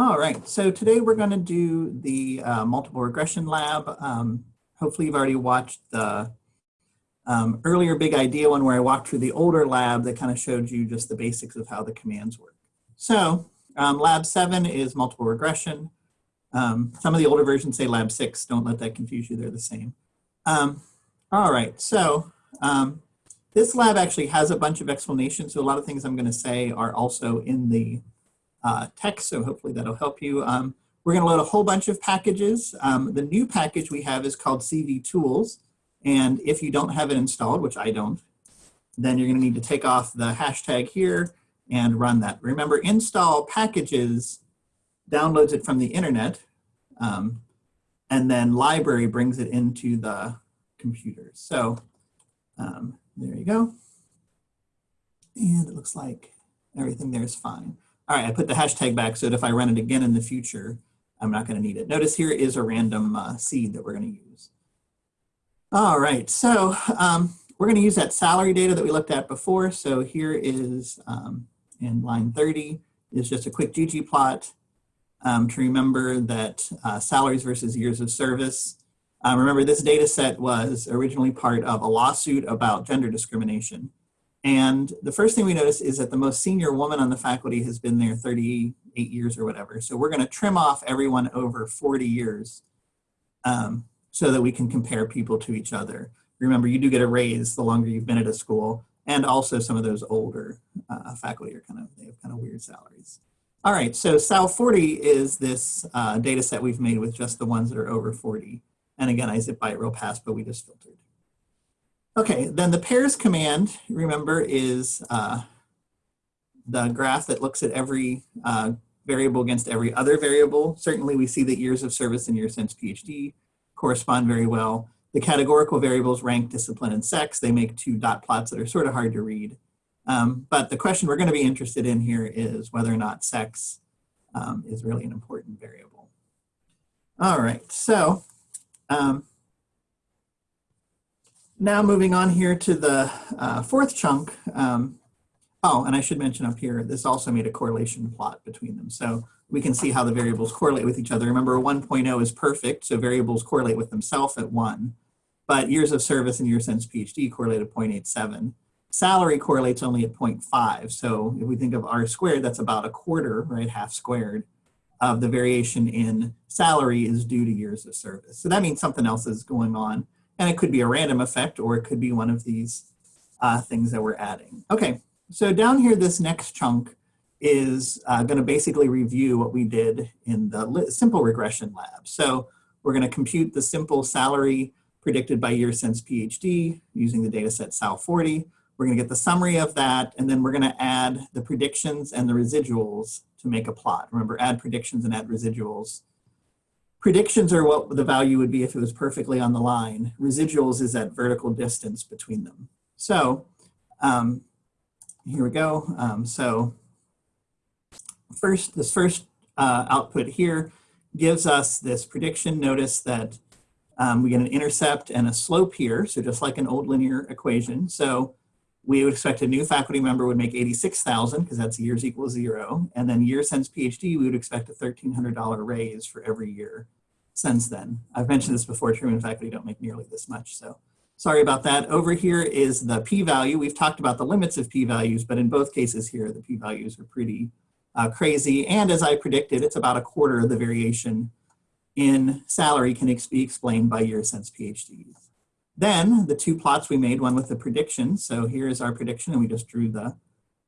All right, so today we're going to do the uh, multiple regression lab. Um, hopefully you've already watched the um, earlier big idea one where I walked through the older lab that kind of showed you just the basics of how the commands work. So um, lab seven is multiple regression. Um, some of the older versions say lab six, don't let that confuse you, they're the same. Um, all right, so um, this lab actually has a bunch of explanations. So a lot of things I'm gonna say are also in the uh, text, so hopefully that'll help you. Um, we're gonna load a whole bunch of packages. Um, the new package we have is called CV Tools. And if you don't have it installed, which I don't, then you're gonna need to take off the hashtag here and run that. Remember, install packages downloads it from the internet, um, and then library brings it into the computer. So um, there you go. And it looks like everything there is fine. All right, I put the hashtag back so that if I run it again in the future, I'm not gonna need it. Notice here is a random uh, seed that we're gonna use. All right, so um, we're gonna use that salary data that we looked at before. So here is um, in line 30 is just a quick ggplot um, to remember that uh, salaries versus years of service. Uh, remember this data set was originally part of a lawsuit about gender discrimination. And the first thing we notice is that the most senior woman on the faculty has been there 38 years or whatever. So we're gonna trim off everyone over 40 years um, so that we can compare people to each other. Remember, you do get a raise the longer you've been at a school and also some of those older uh, faculty are kind of, they have kind of weird salaries. All right, so Sal 40 is this uh, data set we've made with just the ones that are over 40. And again, I zip by it real fast, but we just filtered. Okay, then the pairs command, remember, is uh, the graph that looks at every uh, variable against every other variable. Certainly we see that years of service and years since PhD correspond very well. The categorical variables rank discipline and sex. They make two dot plots that are sort of hard to read. Um, but the question we're going to be interested in here is whether or not sex um, is really an important variable. All right, so um, now moving on here to the uh, fourth chunk. Um, oh, and I should mention up here, this also made a correlation plot between them. So we can see how the variables correlate with each other. Remember 1.0 is perfect, so variables correlate with themselves at one, but years of service and years since PhD correlate at 0.87. Salary correlates only at 0.5. So if we think of R squared, that's about a quarter, right, half squared of the variation in salary is due to years of service. So that means something else is going on. And it could be a random effect or it could be one of these uh, things that we're adding. Okay, so down here, this next chunk is uh, gonna basically review what we did in the simple regression lab. So we're gonna compute the simple salary predicted by year since PhD using the data set SAL40. We're gonna get the summary of that, and then we're gonna add the predictions and the residuals to make a plot. Remember, add predictions and add residuals. Predictions are what the value would be if it was perfectly on the line. Residuals is that vertical distance between them. So um, here we go. Um, so first, this first uh, output here gives us this prediction. Notice that um, we get an intercept and a slope here, so just like an old linear equation. So we would expect a new faculty member would make 86,000 because that's years equals zero. And then year since PhD, we would expect a $1,300 raise for every year since then. I've mentioned this before, Truman faculty don't make nearly this much. So sorry about that. Over here is the p-value. We've talked about the limits of p-values, but in both cases here, the p-values are pretty uh, crazy. And as I predicted, it's about a quarter of the variation in salary can be explained by year since PhDs. Then the two plots we made, one with the prediction. So here is our prediction and we just drew the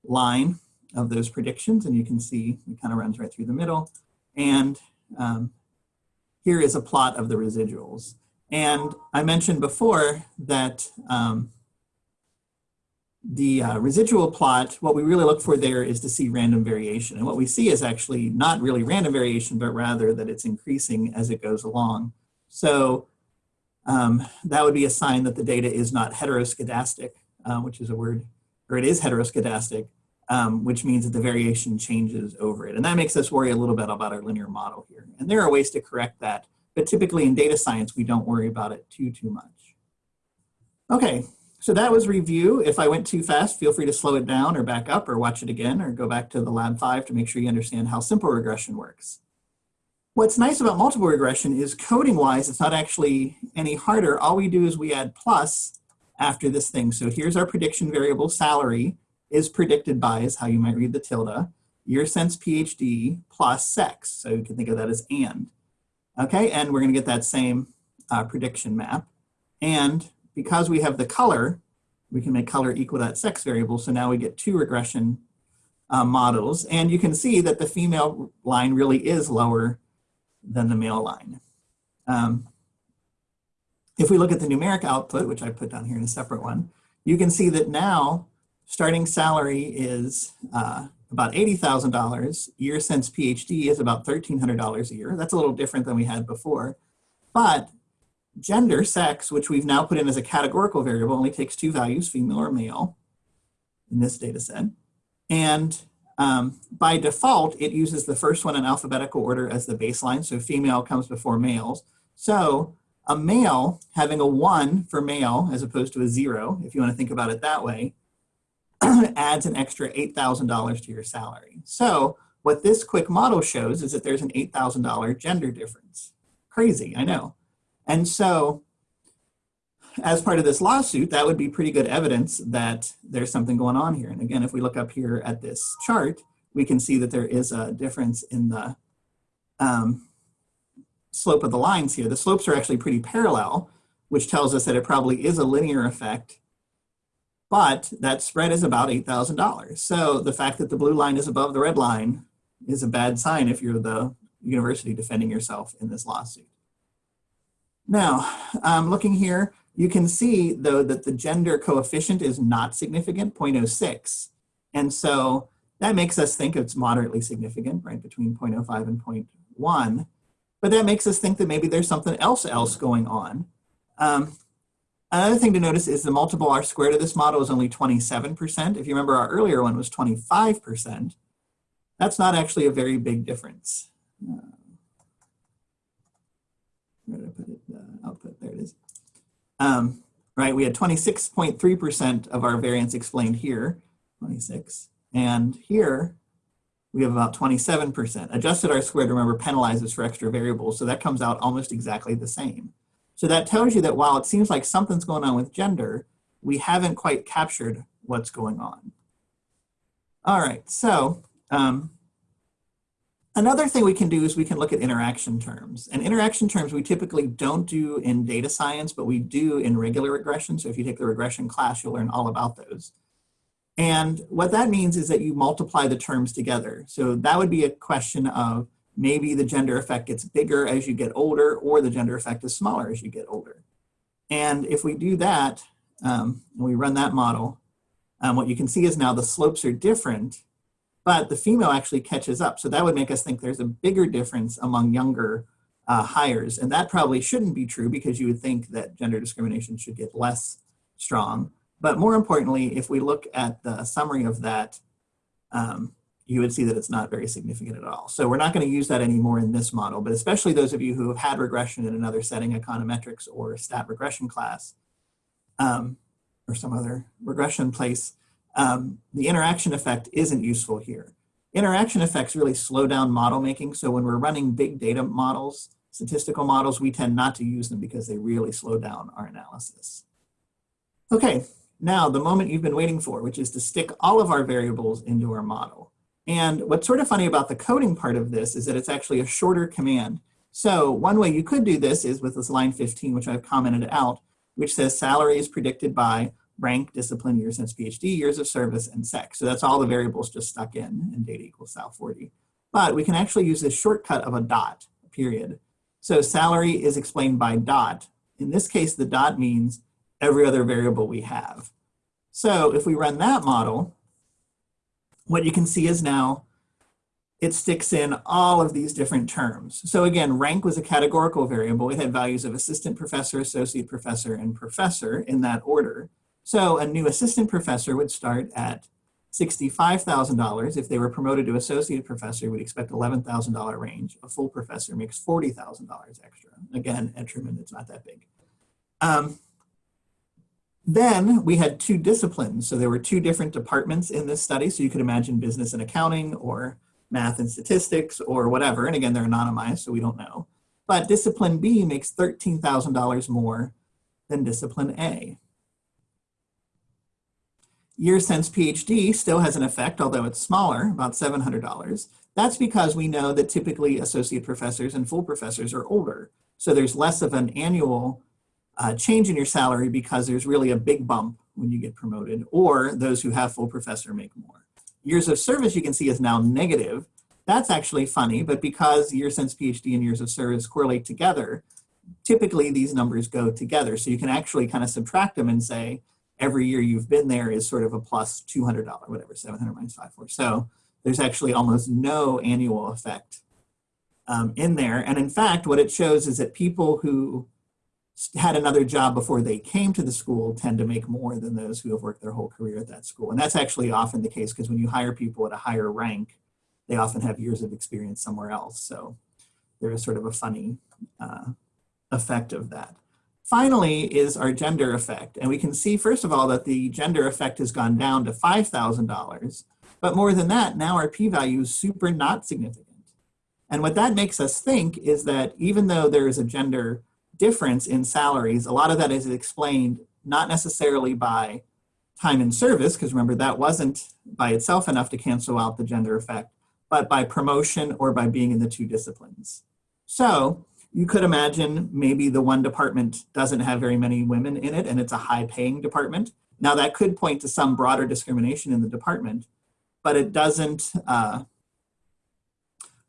line of those predictions and you can see it kind of runs right through the middle. And um, here is a plot of the residuals. And I mentioned before that um, the uh, residual plot, what we really look for there is to see random variation. And what we see is actually not really random variation, but rather that it's increasing as it goes along. So um, that would be a sign that the data is not heteroscedastic, uh, which is a word, or it is heteroscedastic, um, which means that the variation changes over it. And that makes us worry a little bit about our linear model here. And there are ways to correct that, but typically in data science, we don't worry about it too, too much. Okay, so that was review. If I went too fast, feel free to slow it down or back up or watch it again or go back to the lab five to make sure you understand how simple regression works. What's nice about multiple regression is coding wise, it's not actually any harder. All we do is we add plus after this thing. So here's our prediction variable salary is predicted by is how you might read the tilde, year since PhD plus sex. So you can think of that as and. Okay, and we're gonna get that same uh, prediction map. And because we have the color, we can make color equal that sex variable. So now we get two regression uh, models. And you can see that the female line really is lower than the male line. Um, if we look at the numeric output, which I put down here in a separate one, you can see that now starting salary is uh, about $80,000. Year since PhD is about $1,300 a year. That's a little different than we had before. But gender, sex, which we've now put in as a categorical variable, only takes two values, female or male, in this data set. And um, by default, it uses the first one in alphabetical order as the baseline, so female comes before males. So a male having a one for male as opposed to a zero, if you want to think about it that way, adds an extra $8,000 to your salary. So what this quick model shows is that there's an $8,000 gender difference. Crazy, I know. And so as part of this lawsuit, that would be pretty good evidence that there's something going on here. And again, if we look up here at this chart, we can see that there is a difference in the um, slope of the lines here. The slopes are actually pretty parallel, which tells us that it probably is a linear effect, but that spread is about $8,000. So the fact that the blue line is above the red line is a bad sign if you're the university defending yourself in this lawsuit. Now, um, looking here, you can see though that the gender coefficient is not significant, 0.06. And so that makes us think it's moderately significant, right, between 0.05 and 0.1. But that makes us think that maybe there's something else else going on. Um, another thing to notice is the multiple R squared of this model is only 27%. If you remember our earlier one was 25%. That's not actually a very big difference. Uh, where did I put it? output, there it is. Um, right, we had 26.3% of our variance explained here, 26. And here, we have about 27%. Adjusted R squared, remember, penalizes for extra variables, so that comes out almost exactly the same. So that tells you that while it seems like something's going on with gender, we haven't quite captured what's going on. All right, so um, Another thing we can do is we can look at interaction terms. And interaction terms we typically don't do in data science, but we do in regular regression. So if you take the regression class, you'll learn all about those. And what that means is that you multiply the terms together. So that would be a question of maybe the gender effect gets bigger as you get older or the gender effect is smaller as you get older. And if we do that, um, and we run that model, um, what you can see is now the slopes are different but the female actually catches up. So that would make us think there's a bigger difference among younger uh, hires. And that probably shouldn't be true because you would think that gender discrimination should get less strong. But more importantly, if we look at the summary of that, um, you would see that it's not very significant at all. So we're not going to use that anymore in this model, but especially those of you who have had regression in another setting, econometrics or stat regression class, um, or some other regression place, um, the interaction effect isn't useful here. Interaction effects really slow down model making. So when we're running big data models, statistical models, we tend not to use them because they really slow down our analysis. Okay, now the moment you've been waiting for, which is to stick all of our variables into our model. And what's sort of funny about the coding part of this is that it's actually a shorter command. So one way you could do this is with this line 15, which I've commented out, which says salary is predicted by rank, discipline, years since PhD, years of service, and sex. So that's all the variables just stuck in, and data equals Sal 40. But we can actually use this shortcut of a dot, a period. So salary is explained by dot. In this case, the dot means every other variable we have. So if we run that model, what you can see is now it sticks in all of these different terms. So again, rank was a categorical variable. It had values of assistant professor, associate professor, and professor in that order. So a new assistant professor would start at $65,000. If they were promoted to associate professor, we'd expect $11,000 range. A full professor makes $40,000 extra. Again, at Truman, it's not that big. Um, Then we had two disciplines. So there were two different departments in this study. So you could imagine business and accounting or math and statistics or whatever. And again, they're anonymized, so we don't know. But discipline B makes $13,000 more than discipline A. Year since PhD still has an effect, although it's smaller, about $700. That's because we know that typically associate professors and full professors are older. So there's less of an annual uh, change in your salary because there's really a big bump when you get promoted, or those who have full professor make more. Years of service you can see is now negative. That's actually funny, but because year since PhD and years of service correlate together, typically these numbers go together. So you can actually kind of subtract them and say, every year you've been there is sort of a plus $200, whatever, 700 minus 54. So there's actually almost no annual effect um, in there. And in fact, what it shows is that people who had another job before they came to the school tend to make more than those who have worked their whole career at that school. And that's actually often the case because when you hire people at a higher rank, they often have years of experience somewhere else. So there is sort of a funny uh, effect of that. Finally is our gender effect. And we can see, first of all, that the gender effect has gone down to $5,000. But more than that, now our p-value is super not significant. And what that makes us think is that even though there is a gender difference in salaries, a lot of that is explained not necessarily by time in service, because remember that wasn't by itself enough to cancel out the gender effect, but by promotion or by being in the two disciplines. So you could imagine maybe the one department doesn't have very many women in it and it's a high paying department. Now that could point to some broader discrimination in the department, but it doesn't uh,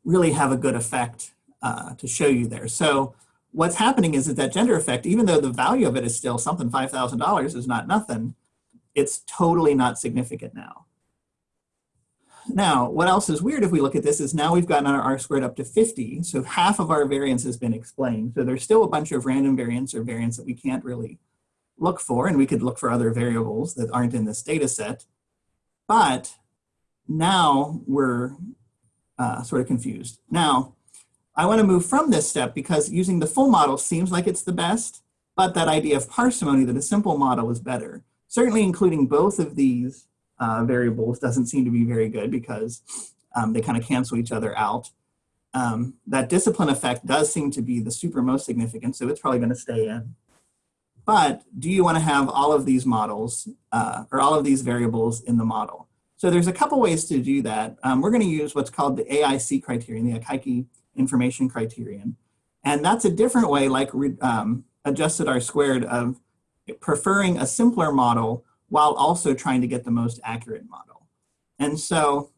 really have a good effect uh, to show you there. So what's happening is that that gender effect, even though the value of it is still something $5,000 is not nothing, it's totally not significant now. Now, what else is weird if we look at this is now we've gotten our R squared up to 50, so half of our variance has been explained. So there's still a bunch of random variance or variance that we can't really look for, and we could look for other variables that aren't in this data set. But now we're uh, sort of confused. Now, I want to move from this step because using the full model seems like it's the best, but that idea of parsimony that a simple model is better. Certainly including both of these uh, variables doesn't seem to be very good because um, they kind of cancel each other out. Um, that discipline effect does seem to be the super most significant, so it's probably going to stay in. But do you want to have all of these models uh, or all of these variables in the model? So there's a couple ways to do that. Um, we're going to use what's called the AIC criterion, the Akaike information criterion. And that's a different way, like um, adjusted R squared, of preferring a simpler model while also trying to get the most accurate model. And so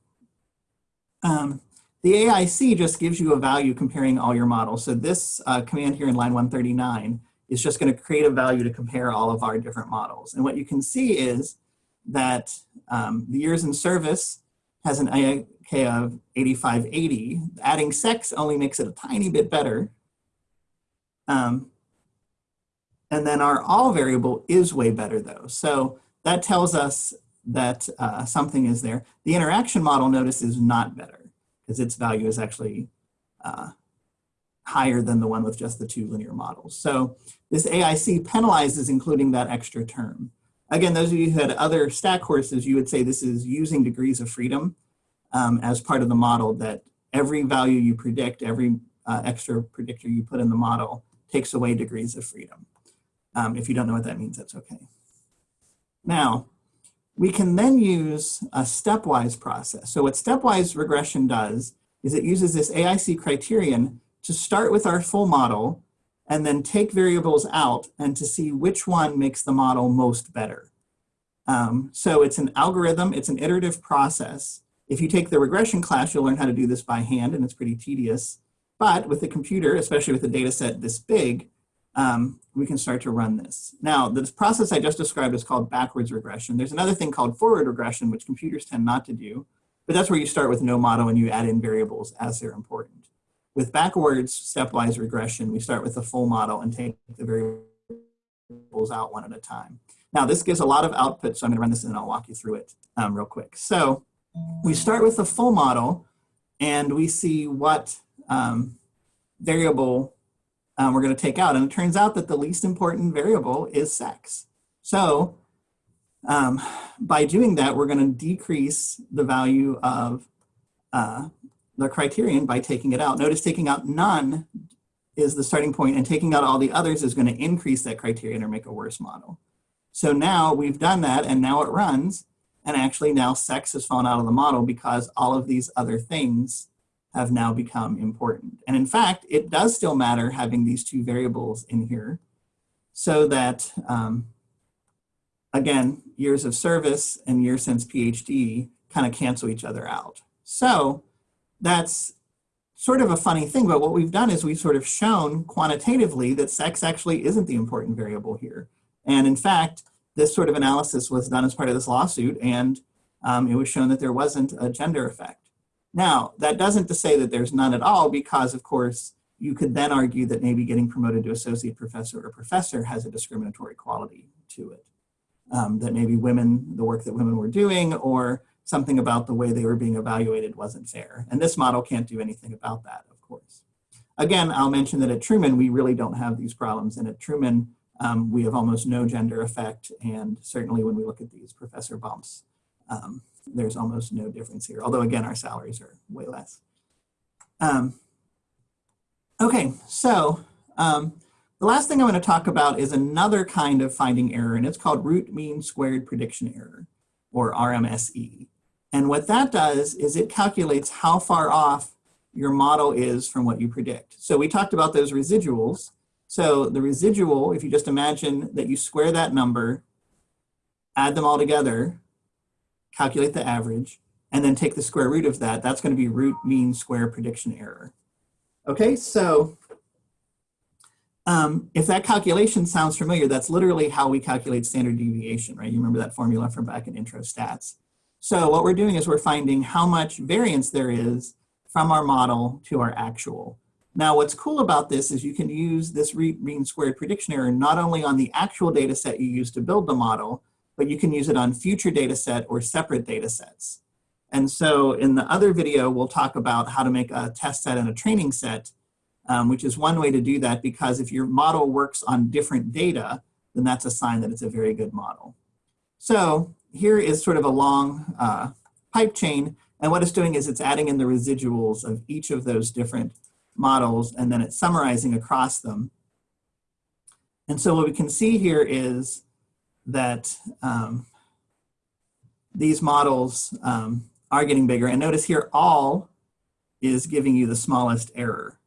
um, the AIC just gives you a value comparing all your models. So this uh, command here in line 139 is just going to create a value to compare all of our different models. And what you can see is that um, the years in service has an AIC of 8580. Adding sex only makes it a tiny bit better. Um, and then our all variable is way better though. So that tells us that uh, something is there. The interaction model, notice, is not better because its value is actually uh, higher than the one with just the two linear models. So this AIC penalizes including that extra term. Again, those of you who had other stat courses, you would say this is using degrees of freedom um, as part of the model that every value you predict, every uh, extra predictor you put in the model takes away degrees of freedom. Um, if you don't know what that means, that's okay. Now, we can then use a stepwise process. So what stepwise regression does is it uses this AIC criterion to start with our full model and then take variables out and to see which one makes the model most better. Um, so it's an algorithm, it's an iterative process. If you take the regression class, you'll learn how to do this by hand and it's pretty tedious. But with the computer, especially with a data set this big, um, we can start to run this. Now, this process I just described is called backwards regression. There's another thing called forward regression, which computers tend not to do, but that's where you start with no model and you add in variables as they're important. With backwards stepwise regression, we start with the full model and take the variables out one at a time. Now, this gives a lot of output, so I'm going to run this and I'll walk you through it um, real quick. So we start with the full model and we see what um, variable um, we're going to take out. And it turns out that the least important variable is sex. So um, by doing that, we're going to decrease the value of uh, the criterion by taking it out. Notice taking out none is the starting point and taking out all the others is going to increase that criterion or make a worse model. So now we've done that and now it runs and actually now sex has fallen out of the model because all of these other things have now become important. And in fact, it does still matter having these two variables in here so that, um, again, years of service and years since PhD kind of cancel each other out. So that's sort of a funny thing, but what we've done is we've sort of shown quantitatively that sex actually isn't the important variable here. And in fact, this sort of analysis was done as part of this lawsuit and um, it was shown that there wasn't a gender effect. Now, that doesn't to say that there's none at all because of course, you could then argue that maybe getting promoted to associate professor or professor has a discriminatory quality to it. Um, that maybe women, the work that women were doing or something about the way they were being evaluated wasn't fair. And this model can't do anything about that, of course. Again, I'll mention that at Truman, we really don't have these problems. And at Truman, um, we have almost no gender effect. And certainly when we look at these professor bumps, um, there's almost no difference here. Although again, our salaries are way less. Um, okay, so um, the last thing I'm going to talk about is another kind of finding error, and it's called root mean squared prediction error, or RMSE. And what that does is it calculates how far off your model is from what you predict. So we talked about those residuals. So the residual, if you just imagine that you square that number, add them all together, calculate the average, and then take the square root of that, that's gonna be root mean square prediction error. Okay, so um, if that calculation sounds familiar, that's literally how we calculate standard deviation, right? You remember that formula from back in intro stats. So what we're doing is we're finding how much variance there is from our model to our actual. Now what's cool about this is you can use this root mean squared prediction error not only on the actual data set you use to build the model, but you can use it on future data set or separate data sets. And so in the other video, we'll talk about how to make a test set and a training set, um, which is one way to do that because if your model works on different data, then that's a sign that it's a very good model. So here is sort of a long uh, pipe chain. And what it's doing is it's adding in the residuals of each of those different models and then it's summarizing across them. And so what we can see here is that um, these models um, are getting bigger. And notice here, all is giving you the smallest error.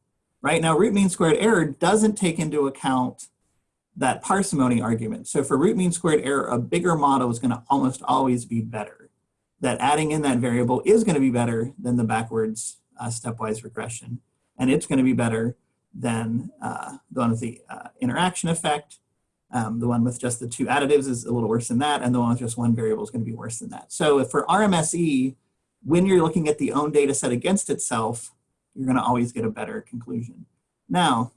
Right now, root mean squared error doesn't take into account that parsimony argument. So for root mean squared error, a bigger model is going to almost always be better. That adding in that variable is going to be better than the backwards uh, stepwise regression. And it's going to be better than uh, the one with the uh, interaction effect. Um, the one with just the two additives is a little worse than that. And the one with just one variable is going to be worse than that. So for RMSE, when you're looking at the own data set against itself, you're going to always get a better conclusion. Now,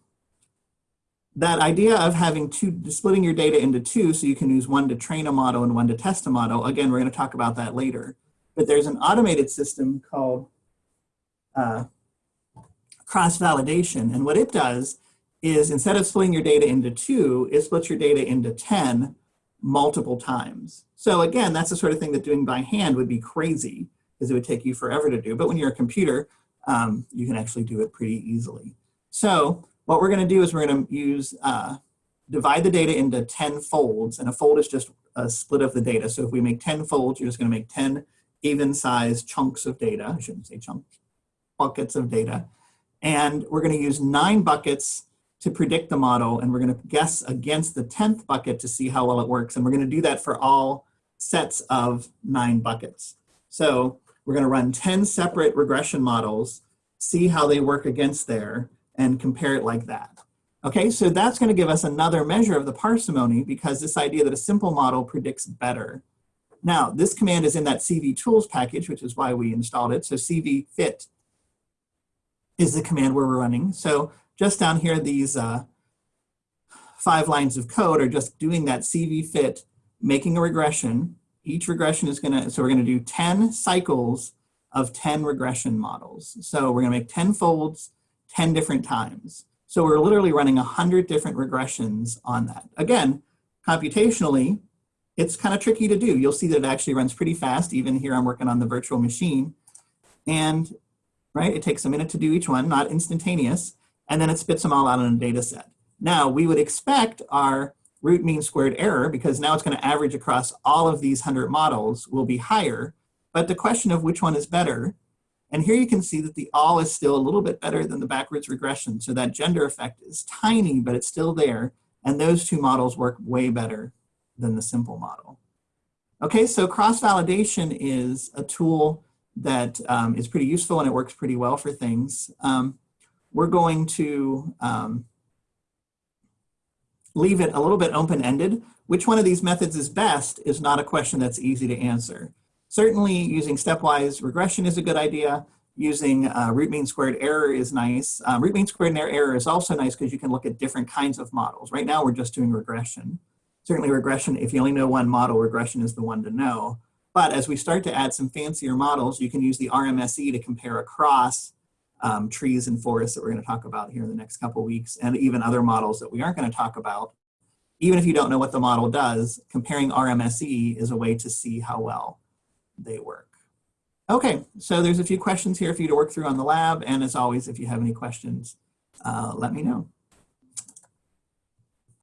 that idea of having two, splitting your data into two so you can use one to train a model and one to test a model, again, we're gonna talk about that later. But there's an automated system called uh, cross-validation. And what it does is instead of splitting your data into two, it splits your data into 10 multiple times. So again, that's the sort of thing that doing by hand would be crazy because it would take you forever to do. But when you're a computer, um, you can actually do it pretty easily. So what we're going to do is we're going to use, uh, divide the data into 10 folds, and a fold is just a split of the data. So if we make 10 folds, you're just going to make 10 even sized chunks of data. I shouldn't say chunks, buckets of data. And we're going to use nine buckets to predict the model, and we're going to guess against the 10th bucket to see how well it works. And we're going to do that for all sets of nine buckets. So we're going to run 10 separate regression models, see how they work against there, and compare it like that. Okay, so that's going to give us another measure of the parsimony because this idea that a simple model predicts better. Now, this command is in that CV tools package, which is why we installed it. So CV fit is the command we're running. So just down here, these uh, five lines of code are just doing that CV fit, making a regression. Each regression is going to, so we're going to do 10 cycles of 10 regression models. So we're to make 10 folds 10 different times. So we're literally running 100 different regressions on that. Again, computationally, it's kind of tricky to do. You'll see that it actually runs pretty fast. Even here, I'm working on the virtual machine. And, right, it takes a minute to do each one, not instantaneous. And then it spits them all out in a data set. Now, we would expect our root mean squared error, because now it's going to average across all of these 100 models, will be higher. But the question of which one is better, and here you can see that the all is still a little bit better than the backwards regression. So that gender effect is tiny, but it's still there. And those two models work way better than the simple model. Okay, so cross-validation is a tool that um, is pretty useful and it works pretty well for things. Um, we're going to um, leave it a little bit open-ended. Which one of these methods is best is not a question that's easy to answer. Certainly using stepwise regression is a good idea. Using uh, root mean squared error is nice. Um, root mean squared error is also nice because you can look at different kinds of models. Right now we're just doing regression. Certainly regression, if you only know one model, regression is the one to know. But as we start to add some fancier models, you can use the RMSE to compare across um, trees and forests that we're going to talk about here in the next couple weeks, and even other models that we aren't going to talk about. Even if you don't know what the model does, comparing RMSE is a way to see how well they work. Okay, so there's a few questions here for you to work through on the lab, and as always, if you have any questions, uh, let me know.